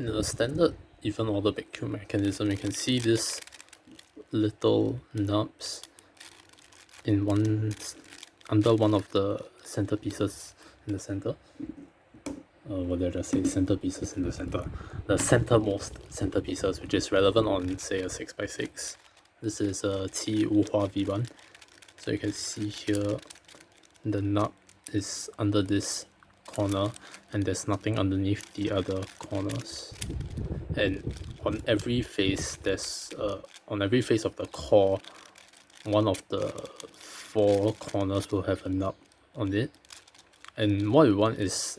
in a standard even order vacuum mechanism you can see this little nubs in one under one of the centerpieces in the center. Uh, what did I just say centerpieces in the center. The centermost centerpieces which is relevant on say a 6x6 this is a T Wuhua V1 so you can see here the nut is under this corner and there's nothing underneath the other corners. And on every face there's uh, on every face of the core one of the four corners will have a nub on it. And what we want is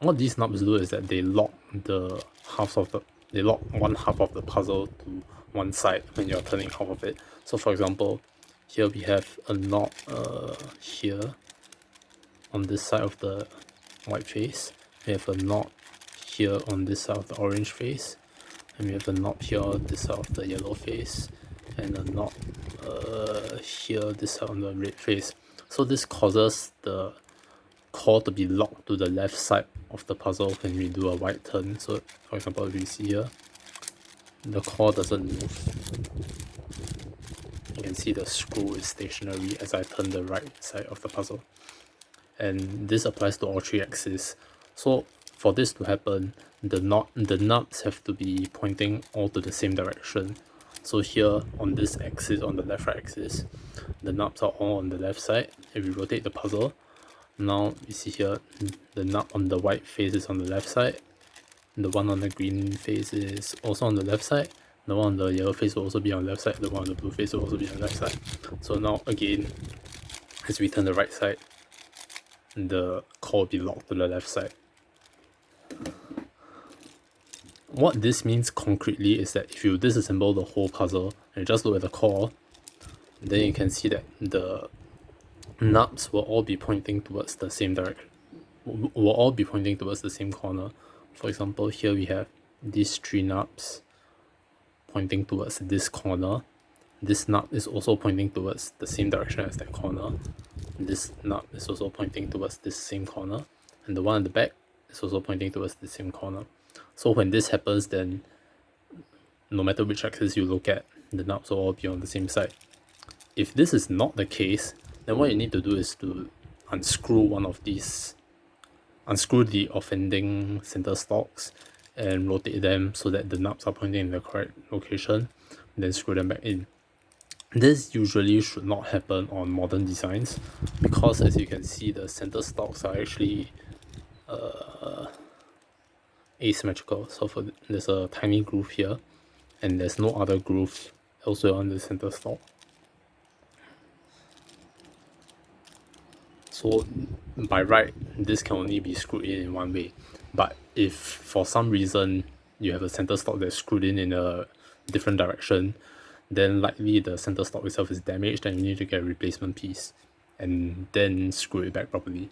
what these nubs do is that they lock the half of the they lock one half of the puzzle to one side when you're turning half of it. So for example here we have a knot uh, here on this side of the white face. We have a knot here on this side of the orange face and we have a knot here this side of the yellow face and a knot uh, here this side on the red face. So this causes the core to be locked to the left side of the puzzle when we do a white turn. So for example if see here the core doesn't move. You can see the screw is stationary as I turn the right side of the puzzle and this applies to all three axes so for this to happen the knot the nuts have to be pointing all to the same direction so here on this axis on the left right axis the nuts are all on the left side if we rotate the puzzle now you see here the nut on the white face is on the left side the one on the green face is also on the left side the one on the yellow face will also be on the left side the one on the blue face will also be on the left side so now again as we turn the right side the core will be locked to the left side. What this means concretely is that if you disassemble the whole puzzle and just look at the core then you can see that the nubs will all be pointing towards the same direction will all be pointing towards the same corner. For example here we have these three nubs pointing towards this corner. This nub is also pointing towards the same direction as that corner this nub is also pointing towards this same corner. And the one at the back is also pointing towards the same corner. So when this happens then no matter which axis you look at the nubs will all be on the same side. If this is not the case then what you need to do is to unscrew one of these unscrew the offending center stalks and rotate them so that the nubs are pointing in the correct location then screw them back in this usually should not happen on modern designs because as you can see the center stocks are actually uh, asymmetrical. So for there's a tiny groove here and there's no other groove elsewhere on the center stock. So by right this can only be screwed in in one way. But if for some reason you have a center stock that's screwed in in a different direction then likely the center stalk itself is damaged and you need to get a replacement piece and then screw it back properly